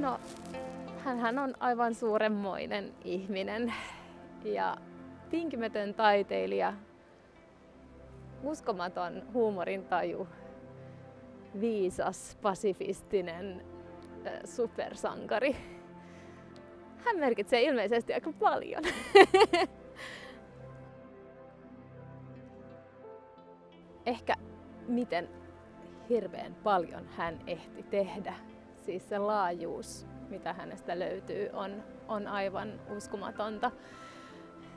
No, hän on aivan suuremmoinen ihminen ja tinkimätön taiteilija, uskomaton huumorintaju, viisas, pasifistinen supersankari. Hän merkitsee ilmeisesti aika paljon. Ehkä miten hirveän paljon hän ehti tehdä. Siis se laajuus, mitä hänestä löytyy, on, on aivan uskomatonta.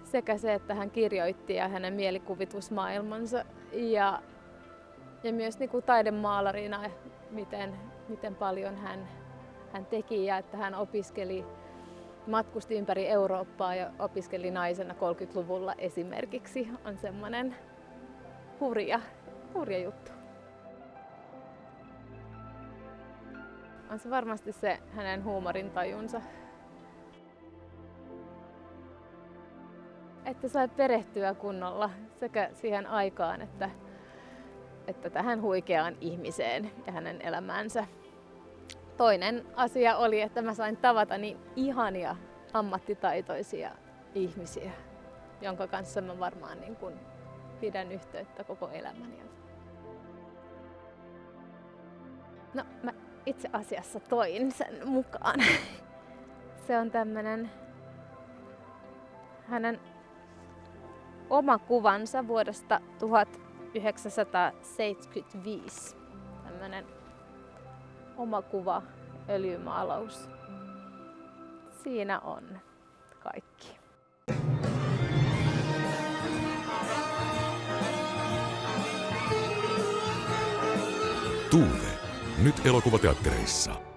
Sekä se, että hän kirjoitti ja hänen mielikuvitusmaailmansa ja, ja myös niin kuin taidemaalarina, miten, miten paljon hän, hän teki ja että hän opiskeli, matkusti ympäri Eurooppaa ja opiskeli naisena 30-luvulla esimerkiksi, on semmoinen hurja, hurja juttu. On se varmasti se hänen huumorintajunsa. Että sai perehtyä kunnolla sekä siihen aikaan että, että tähän huikeaan ihmiseen ja hänen elämäänsä. Toinen asia oli, että mä sain tavata niin ihania ammattitaitoisia ihmisiä, jonka kanssa mä varmaan niin kun pidän yhteyttä koko elämäni. No, mä itse asiassa toin sen mukaan. Se on tämmönen hänen oma kuvansa vuodesta 1975. Tämmönen oma kuva, öljymaalaus. Siinä on kaikki. Tuuve. Nyt elokuvateattereissa.